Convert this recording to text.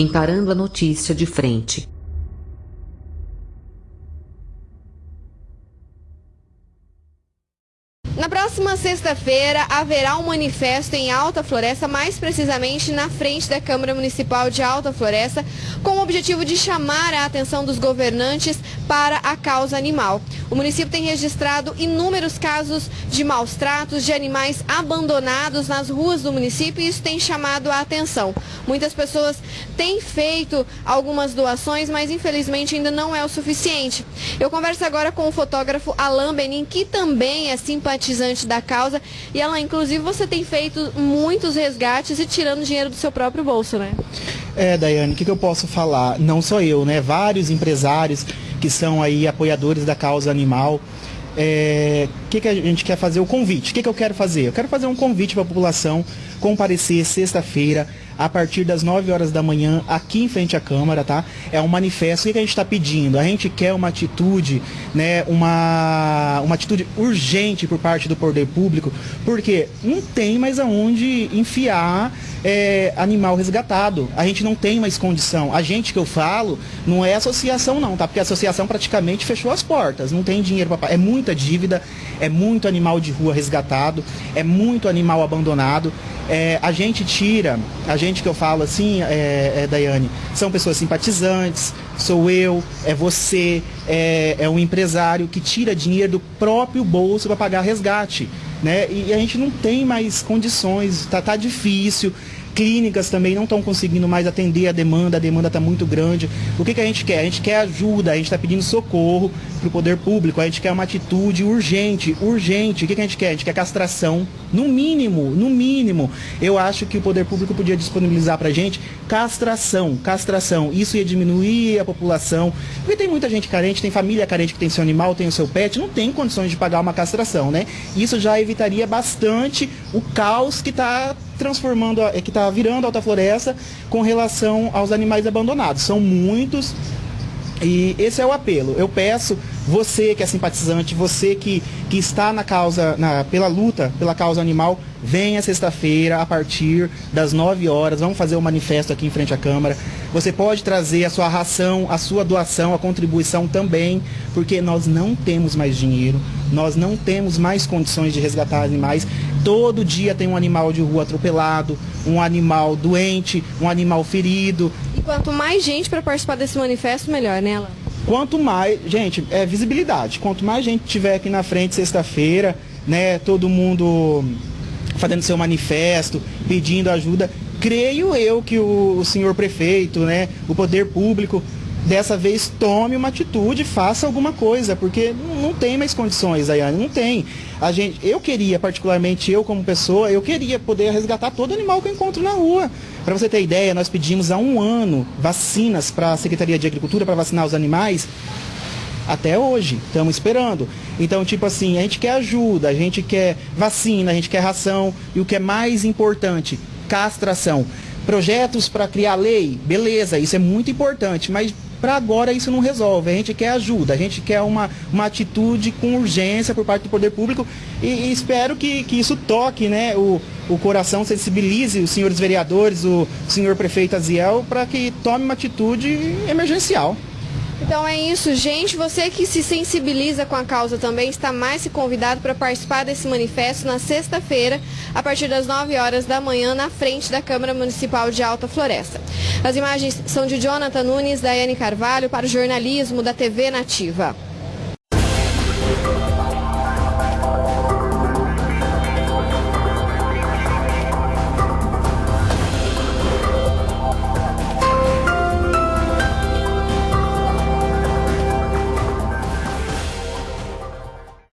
encarando a notícia de frente. Na próxima sexta-feira haverá um manifesto em Alta Floresta, mais precisamente na frente da Câmara Municipal de Alta Floresta, com o objetivo de chamar a atenção dos governantes para a causa animal. O município tem registrado inúmeros casos de maus tratos de animais abandonados nas ruas do município e isso tem chamado a atenção. Muitas pessoas têm feito algumas doações, mas infelizmente ainda não é o suficiente. Eu converso agora com o fotógrafo Alain Benin, que também é simpatizante simpatizante da causa. E ela, inclusive, você tem feito muitos resgates e tirando dinheiro do seu próprio bolso, né? É, Daiane, o que, que eu posso falar? Não só eu, né? Vários empresários que são aí apoiadores da causa animal. O é, que, que a gente quer fazer? O convite. O que, que eu quero fazer? Eu quero fazer um convite para a população comparecer sexta-feira a partir das 9 horas da manhã aqui em frente à Câmara, tá? É um manifesto. O que a gente está pedindo? A gente quer uma atitude, né? Uma, uma atitude urgente por parte do poder público, porque não tem mais aonde enfiar é, animal resgatado. A gente não tem mais condição. A gente que eu falo não é associação não, tá? Porque a associação praticamente fechou as portas. Não tem dinheiro para É muita dívida, é muito animal de rua resgatado, é muito animal abandonado. É, a gente tira, a gente que eu falo assim, é, é, Daiane, são pessoas simpatizantes, sou eu, é você, é, é um empresário que tira dinheiro do próprio bolso para pagar resgate. Né? E a gente não tem mais condições, tá, tá difícil clínicas também não estão conseguindo mais atender a demanda, a demanda está muito grande. O que, que a gente quer? A gente quer ajuda, a gente está pedindo socorro para o poder público, a gente quer uma atitude urgente, urgente. O que, que a gente quer? A gente quer castração, no mínimo, no mínimo. Eu acho que o poder público podia disponibilizar para a gente castração, castração. Isso ia diminuir a população, porque tem muita gente carente, tem família carente que tem seu animal, tem o seu pet, não tem condições de pagar uma castração, né? Isso já evitaria bastante o caos que está transformando, é que está virando Alta Floresta com relação aos animais abandonados. São muitos e esse é o apelo. Eu peço você que é simpatizante, você que, que está na causa, na, pela luta pela causa animal, venha sexta-feira a partir das 9 horas. Vamos fazer o um manifesto aqui em frente à Câmara. Você pode trazer a sua ração, a sua doação, a contribuição também, porque nós não temos mais dinheiro, nós não temos mais condições de resgatar animais. Todo dia tem um animal de rua atropelado, um animal doente, um animal ferido. E quanto mais gente para participar desse manifesto, melhor, né, Alan? Quanto mais, gente, é visibilidade. Quanto mais gente tiver aqui na frente sexta-feira, né, todo mundo fazendo seu manifesto, pedindo ajuda, creio eu que o, o senhor prefeito, né, o poder público dessa vez tome uma atitude, faça alguma coisa, porque não tem mais condições, Daiane, não tem. A gente, eu queria, particularmente eu como pessoa, eu queria poder resgatar todo animal que eu encontro na rua. Para você ter ideia, nós pedimos há um ano vacinas para a Secretaria de Agricultura para vacinar os animais. Até hoje, estamos esperando. Então, tipo assim, a gente quer ajuda, a gente quer vacina, a gente quer ração e o que é mais importante, castração. Projetos para criar lei, beleza, isso é muito importante, mas para agora isso não resolve. A gente quer ajuda, a gente quer uma, uma atitude com urgência por parte do poder público e, e espero que, que isso toque né, o, o coração, sensibilize os senhores vereadores, o senhor prefeito Aziel, para que tome uma atitude emergencial. Então é isso, gente. Você que se sensibiliza com a causa também está mais se convidado para participar desse manifesto na sexta-feira, a partir das 9 horas da manhã, na frente da Câmara Municipal de Alta Floresta. As imagens são de Jonathan Nunes, Daiane Carvalho, para o jornalismo da TV Nativa.